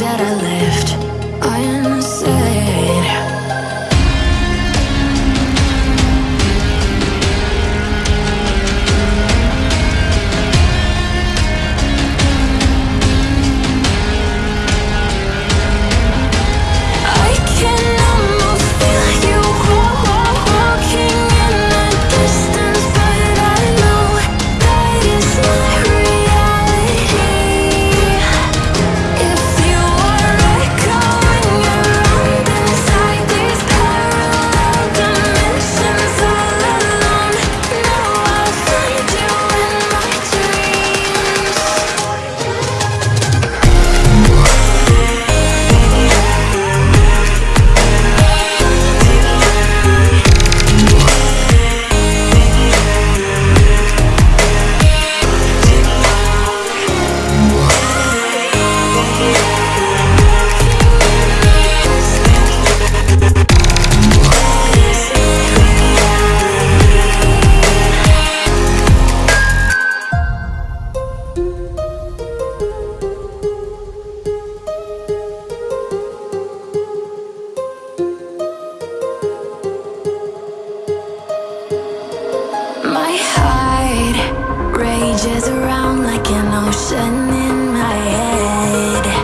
that I left. swirls around like an ocean in my head.